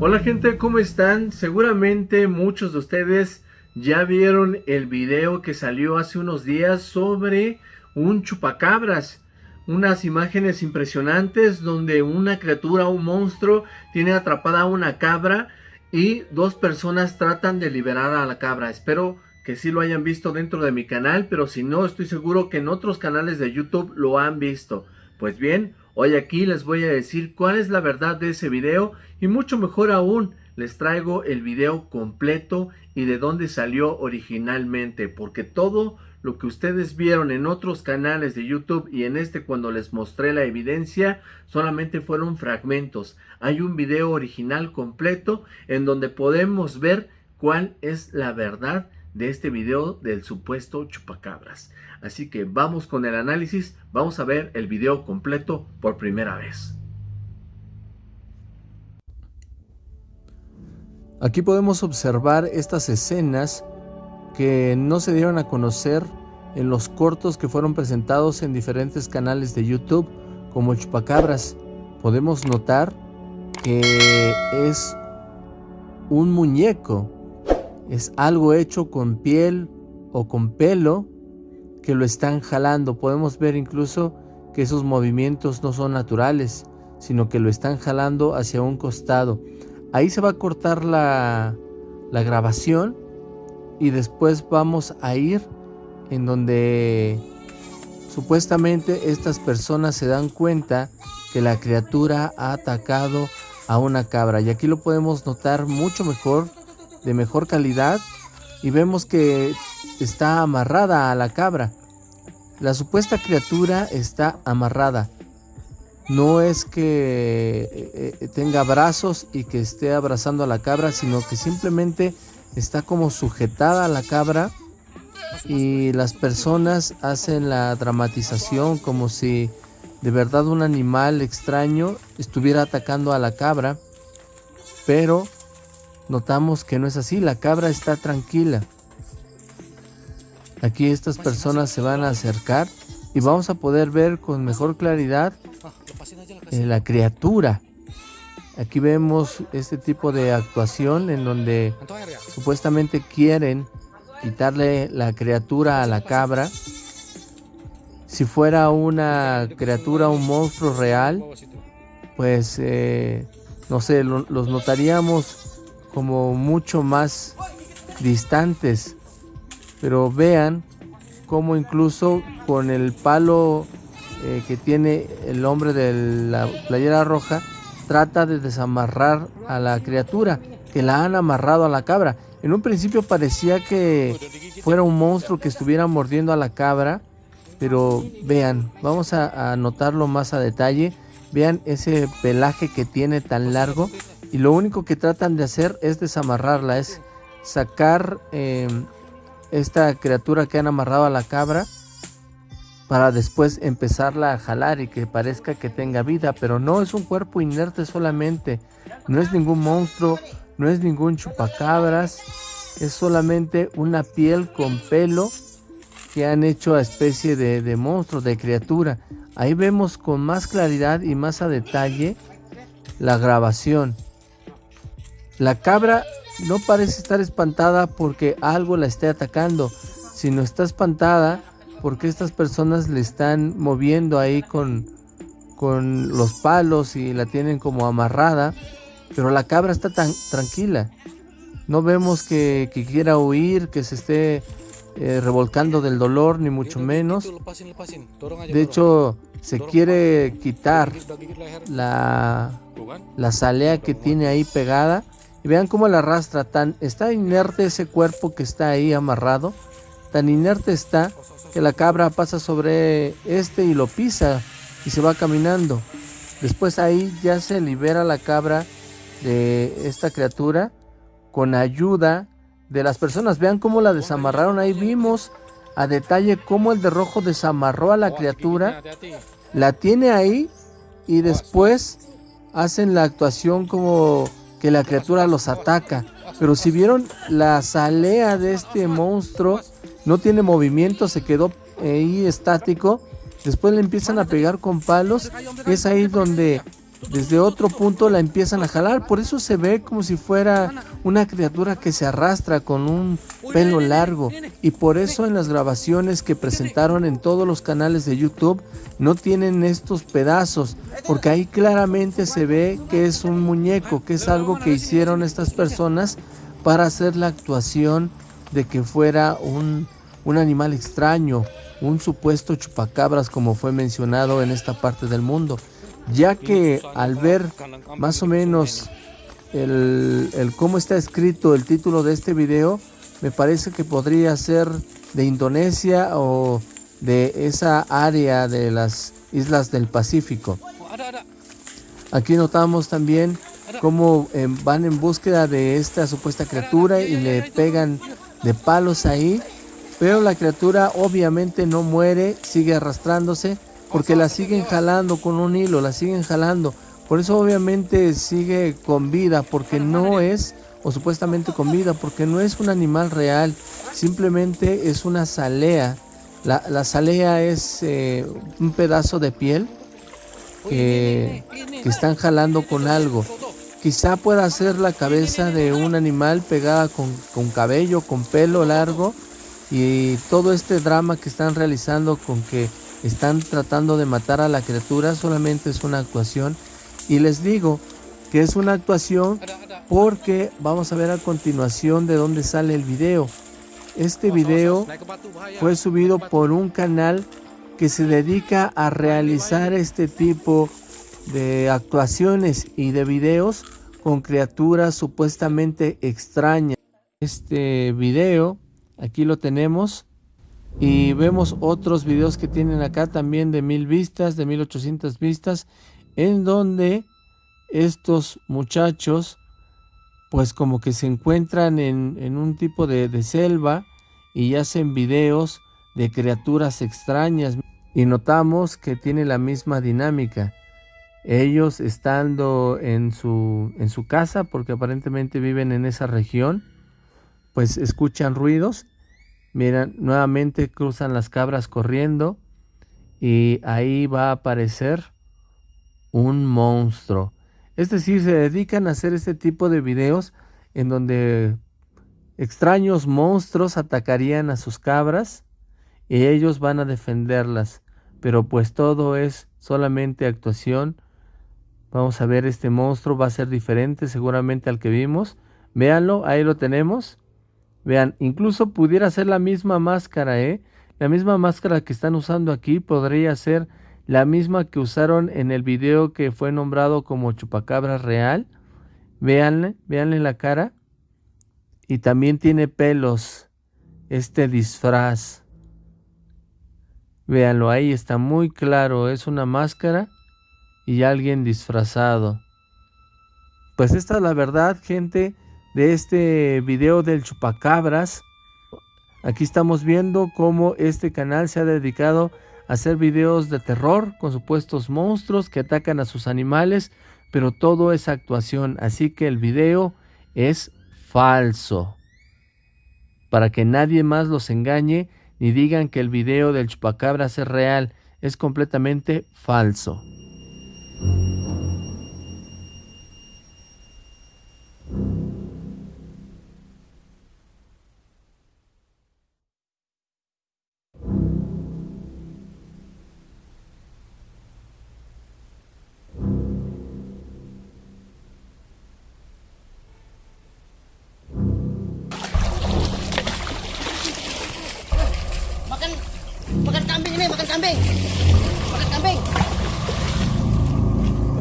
Hola gente, ¿cómo están? Seguramente muchos de ustedes ya vieron el video que salió hace unos días sobre un chupacabras. Unas imágenes impresionantes donde una criatura, un monstruo, tiene atrapada a una cabra y dos personas tratan de liberar a la cabra. Espero que sí lo hayan visto dentro de mi canal, pero si no, estoy seguro que en otros canales de YouTube lo han visto. Pues bien, hoy aquí les voy a decir cuál es la verdad de ese video y mucho mejor aún, les traigo el video completo y de dónde salió originalmente, porque todo lo que ustedes vieron en otros canales de YouTube y en este cuando les mostré la evidencia, solamente fueron fragmentos. Hay un video original completo en donde podemos ver cuál es la verdad de este video del supuesto chupacabras. Así que vamos con el análisis, vamos a ver el video completo por primera vez. Aquí podemos observar estas escenas que no se dieron a conocer en los cortos que fueron presentados en diferentes canales de YouTube como Chupacabras. Podemos notar que es un muñeco, es algo hecho con piel o con pelo que lo están jalando. Podemos ver incluso que esos movimientos no son naturales, sino que lo están jalando hacia un costado. Ahí se va a cortar la, la grabación y después vamos a ir en donde supuestamente estas personas se dan cuenta que la criatura ha atacado a una cabra y aquí lo podemos notar mucho mejor de mejor calidad y vemos que está amarrada a la cabra. La supuesta criatura está amarrada. No es que eh, eh, tenga brazos y que esté abrazando a la cabra sino que simplemente está como sujetada a la cabra y las personas hacen la dramatización como si de verdad un animal extraño estuviera atacando a la cabra, pero notamos que no es así, la cabra está tranquila. Aquí estas personas se van a acercar y vamos a poder ver con mejor claridad eh, la criatura. Aquí vemos este tipo de actuación en donde supuestamente quieren quitarle la criatura a la cabra. Si fuera una criatura, un monstruo real, pues eh, no sé, los notaríamos como mucho más distantes. Pero vean cómo incluso con el palo eh, que tiene el hombre de la playera roja, trata de desamarrar a la criatura que la han amarrado a la cabra. En un principio parecía que fuera un monstruo que estuviera mordiendo a la cabra, pero vean, vamos a, notarlo más a detalle. Vean ese pelaje que tiene tan largo y lo único que tratan de hacer es desamarrarla, es sacar em, esta criatura que han amarrado a la cabra para después empezarla a jalar y que parezca que tenga vida, pero no es un cuerpo inerte solamente, no es ningún monstruo, no es ningún chupacabras, es solamente una piel con pelo que han hecho a especie de monstruo, de criatura. Ahí vemos con más claridad y más a detalle la grabación. La cabra no parece estar espantada porque algo la esté atacando, sino está espantada porque estas personas le están moviendo ahí con, con los palos y la tienen como amarrada pero la cabra está tan tranquila. No vemos que, quiera huir, que se esté eh, revolcando del dolor, ni mucho menos. De hecho, se quiere quitar la, la que tiene ahí pegada. Y vean cómo la arrastra. Tan, está inerte ese cuerpo que está ahí amarrado. Tan inerte está que la cabra pasa sobre este y lo pisa y se va caminando. Después ahí ya se libera la cabra de esta criatura con ayuda de las personas. Vean cómo la desamarraron. Ahí vimos a detalle cómo el de rojo desamarró a la criatura. La tiene ahí y después hacen la actuación como que la criatura los ataca. Pero si vieron la salea de este monstruo, no tiene movimiento, se quedó ahí estático después le empiezan a pegar con palos, es ahí donde desde otro punto la empiezan a jalar, por eso se ve como si fuera una criatura que se arrastra con un pelo largo. Y por eso en las grabaciones que presentaron en todos los canales de YouTube no tienen estos pedazos, porque ahí claramente se ve que es un muñeco, que es algo que hicieron estas personas para hacer la actuación de que fuera un, un animal extraño, un supuesto chupacabras como fue mencionado en esta parte del mundo ya que al ver más o menos el, cómo está escrito el título de este video, me parece que podría ser de Indonesia o de esa área de las islas del Pacífico. Aquí notamos también cómo eh, van en búsqueda de esta supuesta criatura y le pegan de palos ahí, pero la criatura obviamente no muere, sigue arrastrándose porque la siguen jalando con un hilo, la siguen jalando. Por eso obviamente sigue con vida, porque no es, o supuestamente con vida, porque no es un animal real, simplemente es una salea. La, la salea es eh, un pedazo de piel que, están jalando con algo. Quizá pueda ser la cabeza de un animal pegada con, con cabello, con pelo largo, y todo este drama que están realizando con que están tratando de matar a la criatura, solamente es una actuación. Y les digo que es una actuación porque vamos a ver a continuación de dónde sale el video. Este video fue subido por un canal que se dedica a realizar este tipo de actuaciones y de videos con criaturas supuestamente extrañas. Este video, aquí lo tenemos, y vemos otros videos que tienen acá también de mil vistas, de 1800 vistas, en donde estos muchachos pues como que se encuentran en, un tipo de, de selva y hacen videos de criaturas extrañas y notamos que tiene la misma dinámica. Ellos estando en su, en su casa, porque aparentemente viven en esa región, pues escuchan ruidos Miren, nuevamente cruzan las cabras corriendo y ahí va a aparecer un monstruo. Es decir, se dedican a hacer este tipo de videos en donde extraños monstruos atacarían a sus cabras y ellos van a defenderlas. Pero pues todo es solamente actuación. Vamos a ver, este monstruo va a ser diferente seguramente al que vimos. Véanlo, ahí lo tenemos. Vean, incluso pudiera ser la misma máscara, ¿eh? La misma máscara que están usando aquí podría ser la misma que usaron en el video que fue nombrado como chupacabra real. Veanle, veanle la cara. Y también tiene pelos este disfraz. Véanlo, ahí está muy claro, es una máscara y alguien disfrazado. Pues esta es la verdad, gente de este video del chupacabras. Aquí estamos viendo cómo este canal se ha dedicado a hacer videos de terror con supuestos monstruos que atacan a sus animales, pero todo es actuación, así que el video es falso. Para que nadie más los engañe ni digan que el video del chupacabras es real, es completamente falso. Kambing. Makan kambing.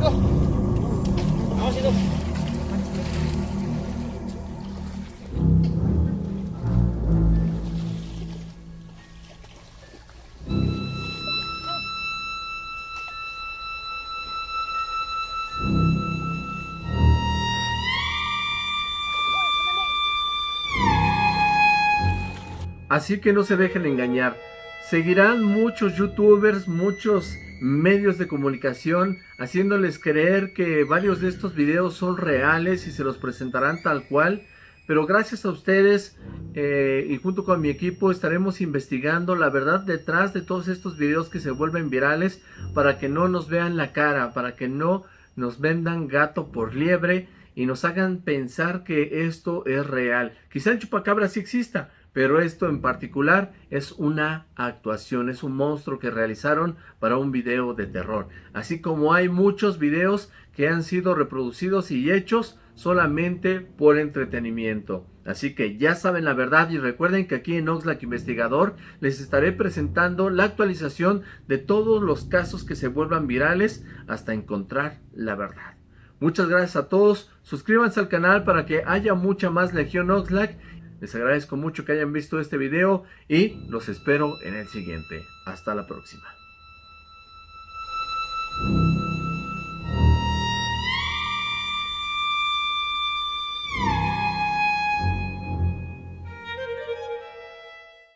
Aduh. Awas itu. Así que no se dejen engañar. Seguirán muchos youtubers, muchos medios de comunicación haciéndoles creer que varios de estos videos son reales y se los presentarán tal cual. Pero gracias a ustedes eh, y junto con mi equipo estaremos investigando la verdad detrás de todos estos videos que se vuelven virales para que no nos vean la cara, para que no nos vendan gato por liebre y nos hagan pensar que esto es real. Quizá el chupacabra sí exista, pero esto en particular es una actuación, es un monstruo que realizaron para un video de terror. Así como hay muchos videos que han sido reproducidos y hechos solamente por entretenimiento. Así que ya saben la verdad y recuerden que aquí en Oxlack Investigador les estaré presentando la actualización de todos los casos que se vuelvan virales hasta encontrar la verdad. Muchas gracias a todos, suscríbanse al canal para que haya mucha más Legión Oxlack les agradezco mucho que hayan visto este video y los espero en el siguiente. Hasta la próxima.